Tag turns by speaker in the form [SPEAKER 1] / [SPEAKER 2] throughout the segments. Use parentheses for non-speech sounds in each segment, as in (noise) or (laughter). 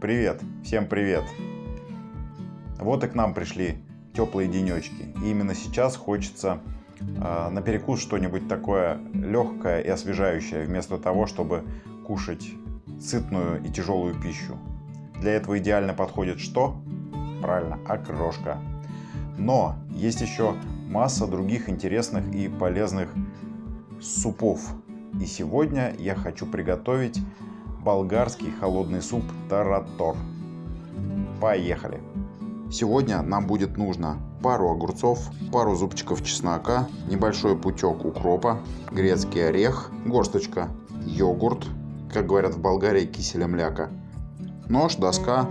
[SPEAKER 1] Привет, всем привет. Вот и к нам пришли теплые денечки. И именно сейчас хочется э, на перекус что-нибудь такое легкое и освежающее, вместо того, чтобы кушать сытную и тяжелую пищу. Для этого идеально подходит что? Правильно, окрошка. Но есть еще масса других интересных и полезных супов. И сегодня я хочу приготовить болгарский холодный суп таратор. Поехали! Сегодня нам будет нужно пару огурцов, пару зубчиков чеснока, небольшой пучок укропа, грецкий орех, горсточка йогурт, как говорят в Болгарии, киселя мляка, нож, доска.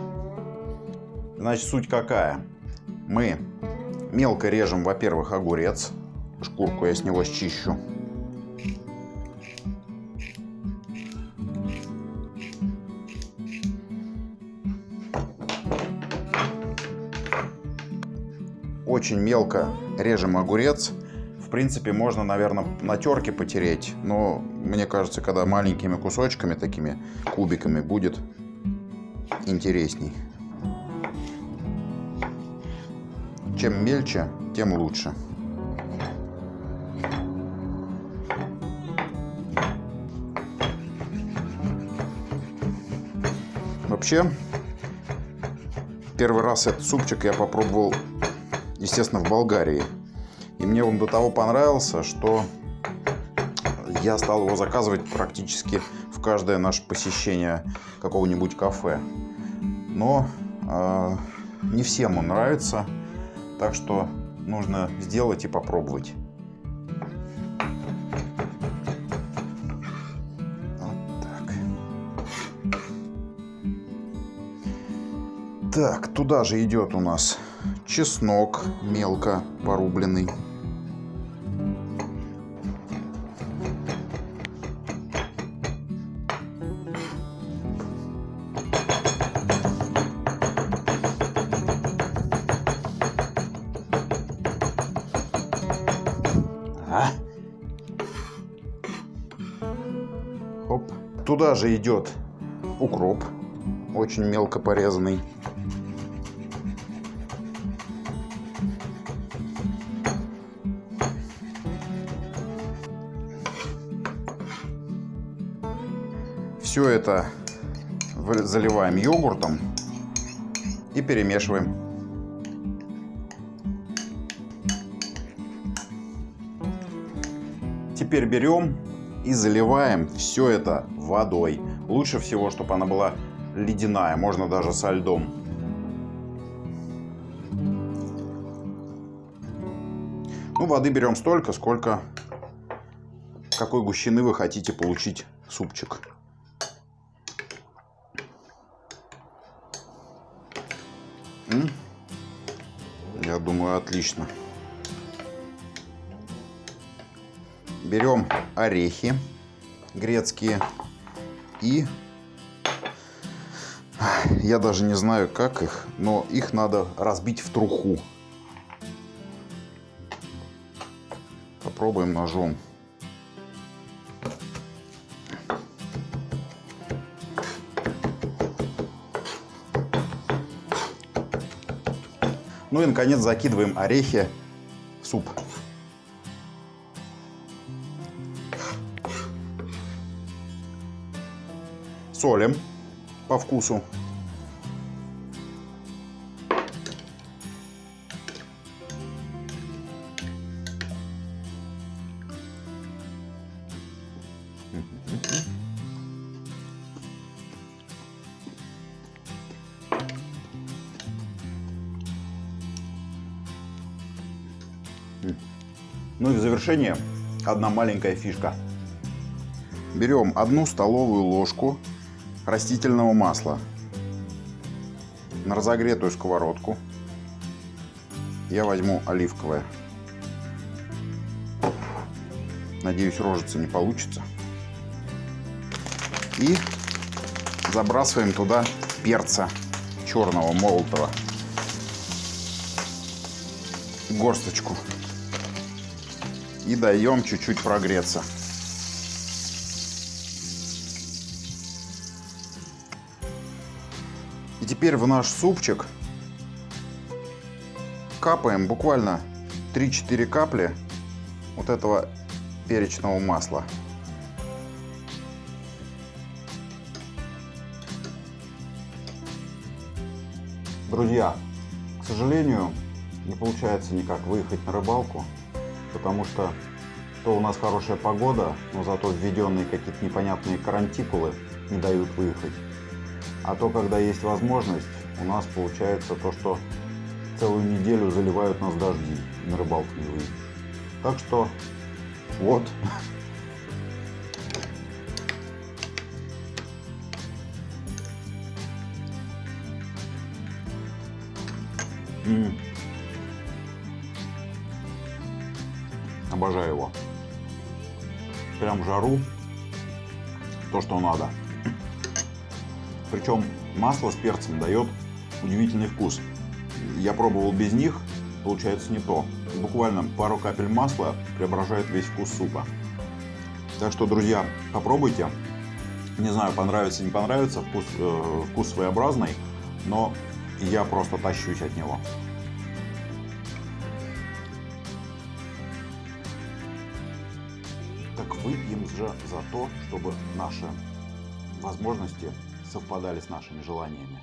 [SPEAKER 1] Значит, суть какая? Мы мелко режем, во-первых, огурец, шкурку я с него счищу. Очень мелко режем огурец. В принципе, можно, наверное, на терке потереть, но мне кажется, когда маленькими кусочками, такими кубиками будет интересней. Чем мельче, тем лучше. Вообще, первый раз этот супчик я попробовал, естественно, в Болгарии. И мне он до того понравился, что я стал его заказывать практически в каждое наше посещение какого-нибудь кафе. Но э, не всем он нравится, так что нужно сделать и попробовать. Так, туда же идет у нас чеснок мелко порубленный. А? Хоп. Туда же идет укроп, очень мелко порезанный. Все это заливаем йогуртом и перемешиваем. Теперь берем и заливаем все это водой. Лучше всего, чтобы она была ледяная, можно даже со льдом. Ну, воды берем столько, сколько какой гущины вы хотите получить супчик. Я думаю, отлично. Берем орехи грецкие и я даже не знаю как их, но их надо разбить в труху. Попробуем ножом. Ну и, наконец, закидываем орехи в суп. Солим по вкусу. Ну и в завершение одна маленькая фишка. Берем одну столовую ложку растительного масла на разогретую сковородку. Я возьму оливковое. Надеюсь, рожица не получится. И забрасываем туда перца черного молотого. Горсточку и даем чуть-чуть прогреться. теперь в наш супчик капаем буквально 3-4 капли вот этого перечного масла. Друзья, к сожалению, не получается никак выехать на рыбалку, потому что то у нас хорошая погода, но зато введенные какие-то непонятные карантикулы не дают выехать. А то, когда есть возможность, у нас получается то, что целую неделю заливают нас дожди, на рыбалку не выйдешь. Так что вот. (laughs) М Обожаю его. Прям жару. То, что надо. Причем масло с перцем дает удивительный вкус. Я пробовал без них, получается не то. Буквально пару капель масла преображает весь вкус супа. Так что, друзья, попробуйте. Не знаю, понравится, не понравится, вкус, э, вкус своеобразный, но я просто тащусь от него. Выпьем же за то, чтобы наши возможности совпадали с нашими желаниями.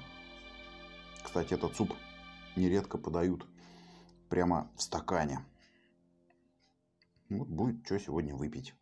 [SPEAKER 1] Кстати, этот суп нередко подают прямо в стакане. Вот будет что сегодня выпить.